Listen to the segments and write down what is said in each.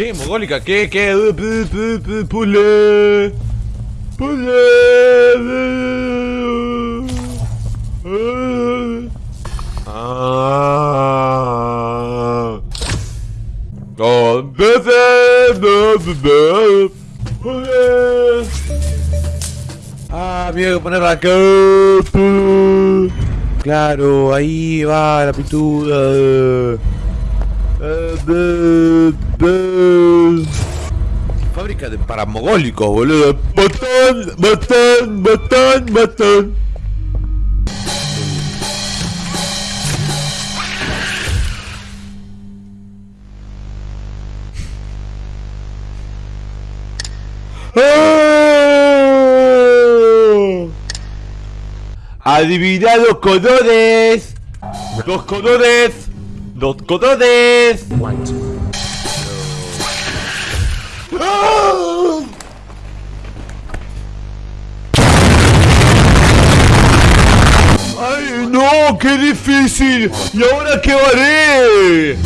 ¿Qué? ¿Mogólica? ¿Qué? ¿Qué? Pu- pu- pu- Pule. Pule. Ah. Oh. Ah, miedo que poner acá. Claro, ahí va la pintura. De- de- Fábrica de paramogólicos, boludo. Botón, botón, botón, botón. ¡Oh! Adivina los colores. Los colores. Los colores. White. ¡Ah! ¡Ay, no! ¡Qué difícil! ¿Y ahora qué haré?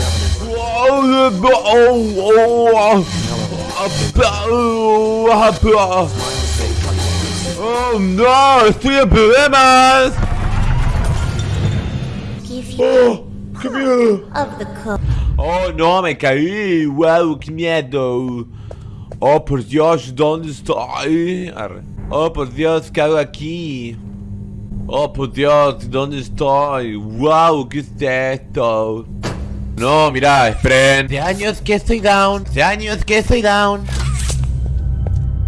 ¡Oh, no! ¡Estoy en problemas! Give you ¡Oh! Oh no, me caí. Wow, qué miedo. Oh por Dios, ¿dónde estoy? Oh por Dios, ¿qué hago aquí? Oh por Dios, ¿dónde estoy? Wow, ¿qué es esto? No, mira, esperen. Hace años que estoy down. Hace años que estoy down.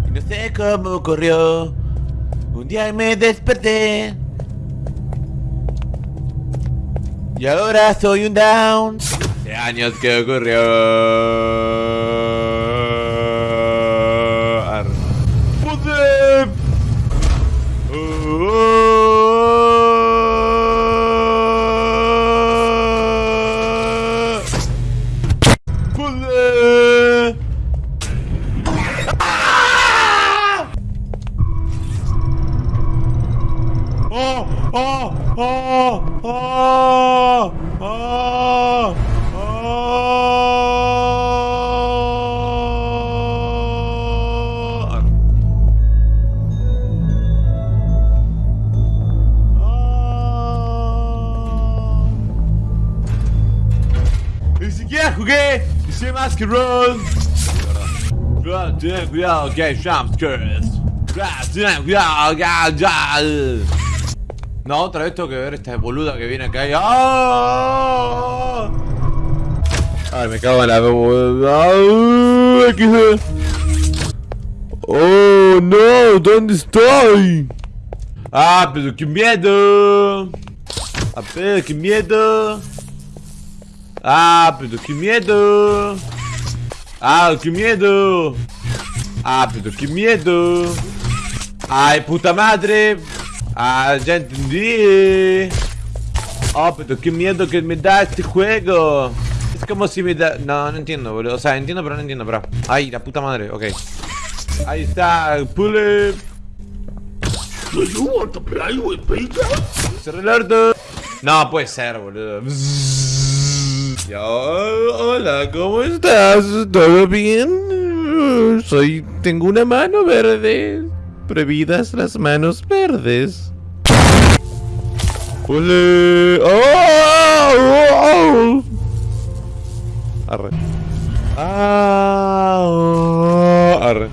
Y no sé cómo ocurrió. Un día me desperté. Y ahora soy un down. Hace años que ocurrió. ¡Oh! ¡Oh! ¡Oh! Más que ya. No, otra vez tengo que ver esta boluda que viene acá y... ¡Ah! Ay, me cago en la boluda. ¡Ah! ¿Qué es? ¡Oh, no! ¿Dónde estoy? ¡Ah, pero qué miedo! ¡Ah, pero qué miedo! ¡Ah, pero qué miedo! ¡Ah, qué miedo! ¡Ah, pero qué miedo! ¡Ay, puta madre! ¡Ah, ya entendí! ¡Oh, pero qué miedo que me da este juego! Es como si me da... No, no entiendo, boludo. O sea, entiendo, pero no entiendo, bro. ¡Ay, la puta madre! Ok. Ahí está, pull it. Do you want to play with Peter? Cerré el orto. No, puede ser, boludo. Ya, hola, ¿cómo estás? ¿Todo bien? Soy. Tengo una mano verde. Prohibidas las manos verdes. ¡Ole! ¡Oh! ¡Oh! Arre. Ah, arre.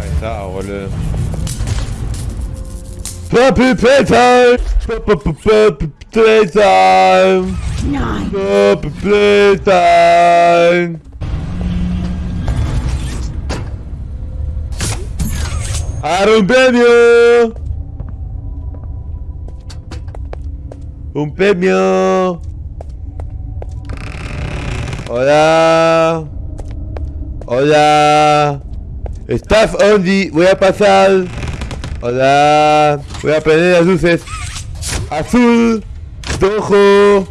Ahí está, boludo. Papi Playtime! Papi Playtime! Papi Playtime! ¡Ahora un premio! ¡Un premio! Hola. Hola. Staff only. Voy a pasar. Hola. Voy a prender las luces. Azul. Rojo.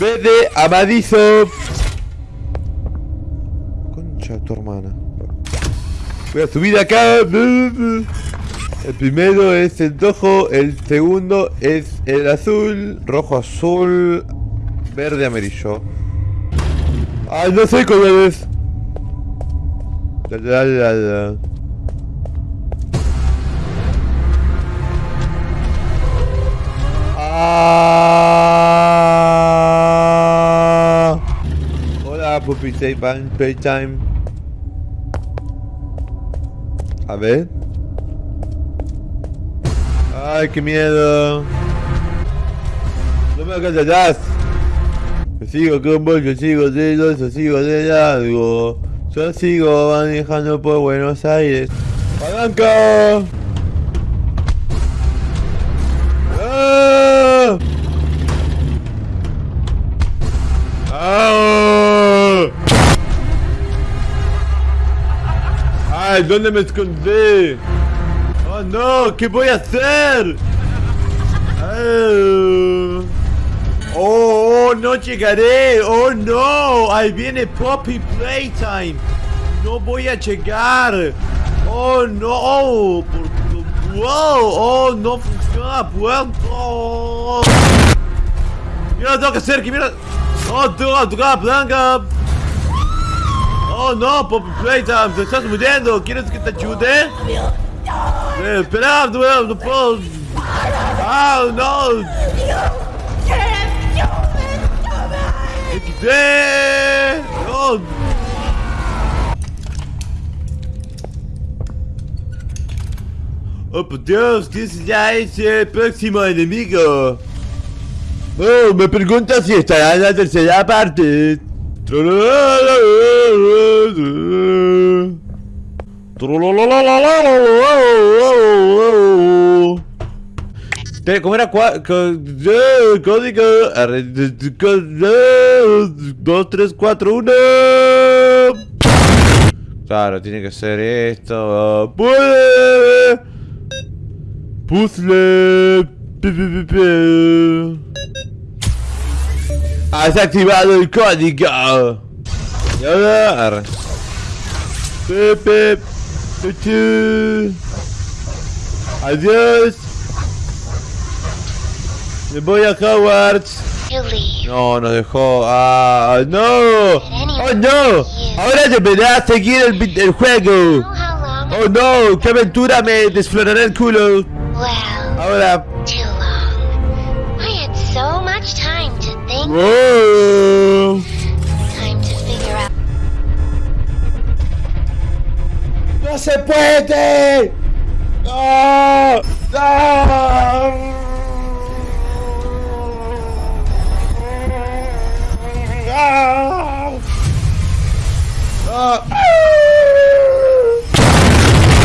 Verde. Amadizo. Concha tu hermana. Voy a subir acá. El primero es el rojo, el segundo es el azul, rojo, azul, verde, amarillo. Ay, no sé colores. La, la, la, la. Ah. Hola, Puppy Playtime. A ver. Ay, qué miedo. No me callarás. Yo sigo con vos, yo sigo de los, yo sigo de largo. Yo sigo manejando por Buenos Aires. ¡Palanca! ¡Ay! ¿Dónde me escondí? ¡Oh no! ¿Qué voy a hacer? Ah. ¡Oh, oh, no llegaré! ¡Oh no! Ahí viene Poppy Playtime. No voy a llegar. ¡Oh no! ¡Wow! ¡Oh, no funciona la puerta! Mira lo tengo que hacer, que mira. ¡Oh, tocar la palanca! ¡Oh no, Poppy Playtime! ¡Te estás muriendo! ¿Quieres que te ayude? Eh, espera, no, puedo. ¡Ah, no! XD. ¡No! ¡Oh, por Dios! ¿Quién ya es el próximo enemigo? Oh, me pregunta si estará en la tercera parte. Te- ¿Cómo era? Código. arre- de- de- co- eh, Dos, tres, cuatro, uno. Claro, tiene que ser esto. Puzzle. Has activado el código. Y ahora. arre. Pepe. Pepe. Adiós. Me voy a Hogwarts. No, nos dejó. Ah, no. Oh, no. Ahora deberá seguir el, el juego. Oh, no. Qué aventura me desflorará el culo. Ahora. too se puede! ¡No! ¡No!